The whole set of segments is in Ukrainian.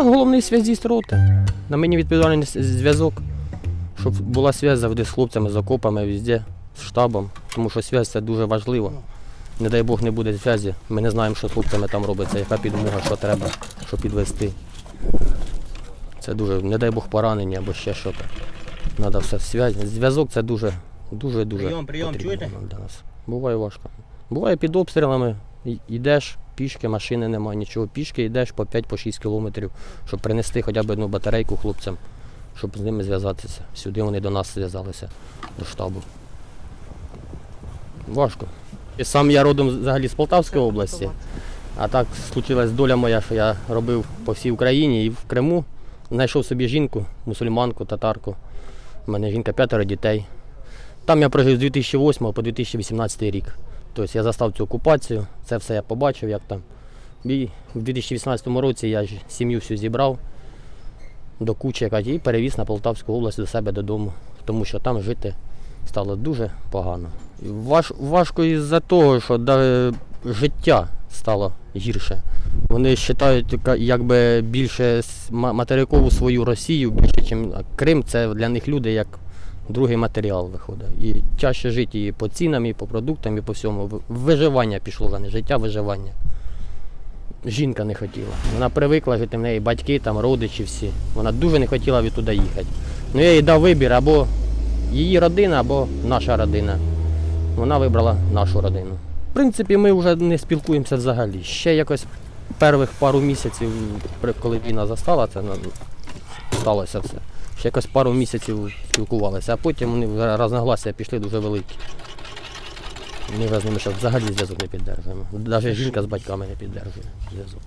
Я головний зв'язіст роти. На мені відповідальний зв'язок, щоб була зв'язь завжди з хлопцями, з окопами, везде, з штабом. Тому що зв'язь це дуже важливо. Не дай Бог не буде зв'язі. Ми не знаємо, що з хлопцями там робиться, яка підмога, що треба, щоб підвести. Це дуже, не дай Бог поранення або ще щось. Треба все. Зв'язок це дуже, дуже, дуже. Прийом, прийом, потрібно чуєте? для нас. Буває важко. Буває під обстрілами, йдеш пішки, машини немає, нічого. Пішки йдеш по 5-6 кілометрів, щоб принести хоча б одну батарейку хлопцям, щоб з ними зв'язатися. Сюди вони до нас зв'язалися, до штабу. Важко. І сам я родом взагалі з Полтавської області. А так случилась доля моя, що я робив по всій Україні і в Криму знайшов собі жінку, мусульманку, татарку. У мене жінка п'ятеро дітей. Там я прожив з 2008 по 2018 рік. Тобто я застав цю окупацію, це все я побачив, як там. І в 2018 році я ж сім'ю всю зібрав до кучі і перевіз на Полтавську область до себе додому, тому що там жити стало дуже погано. Важ, важко із-за того, що життя стало гірше. Вони вважають якби більше материкову свою Росію, більше, ніж Крим, це для них люди як другий матеріал виходить. І чаще жити і по цінам, і по продуктам, і по всьому. Виживання пішло за не життя, виживання. Жінка не хотіла. Вона привикла жити в неї батьки, там, родичі всі. Вона дуже не хотіла відтуди їхати. Ну я їй дав вибір або її родина, або наша родина. Вона вибрала нашу родину. В принципі, ми вже не спілкуємося взагалі. Ще якось перших пару місяців, коли війна застала, це ну, сталося все. Ще якось пару місяців спілкувалися, а потім вони розногласия пішли дуже великі. Ми з ними зараз взагалі зв'язок не піддержуємо. Навіть жінка з батьками не піддержує зв'язок.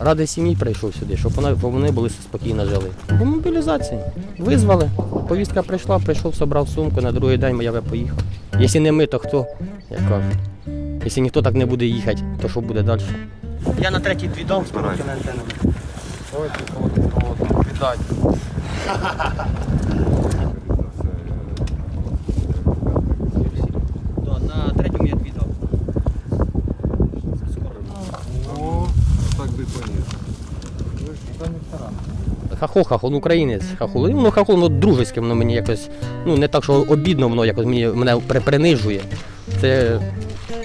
Ради сім'ї прийшов сюди, щоб вони були спокійно жили. По мобілізації. Визвали, повістка прийшла, прийшов, собрав сумку, на другий день я поїхав. Якщо не ми, то хто? Як кажуть. Якщо ніхто так не буде їхати, то що буде далі? Я на третій дві дав з короткими антенами. Віддать. Да, на третьому я дві дав. О, так би поніс. Хахол, хахол, українець хахол. Ну, хахол, ну, дружеське, воно мені якось, ну, не так, що обідно, воно якось мені, мене при- принижує. Це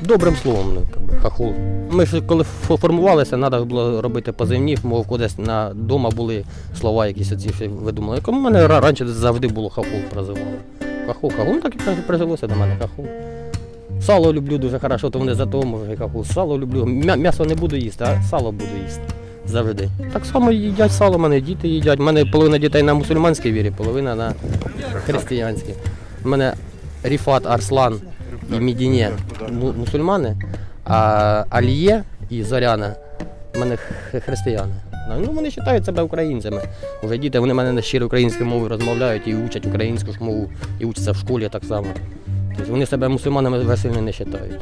добрим словом, ну, хахол. Ми ж коли формувалися, треба було робити позивні, мов кудись на дома були слова якісь оці що видумали. У мене раніше завжди було хахол прозивали. Хахол, хахол, ну так і прижилося до мене хахол. Сало люблю дуже хорошо, то вони за того може хахол. Сало люблю. М'ясо не буду їсти, а сало буду їсти. Завжди. Так само їдять сало, в мене діти їдять. У мене половина дітей на мусульманській вірі, половина на християнській. У мене Ріфат, Арслан і Мідіне мусульмани, а Аліє і Зоряна в мене християни. Ну, вони вважають себе українцями. Уже діти вони мене на щирій українською мовою розмовляють і учать українську мову, і учаться в школі так само. Тобто вони себе мусульманами весело не вважають.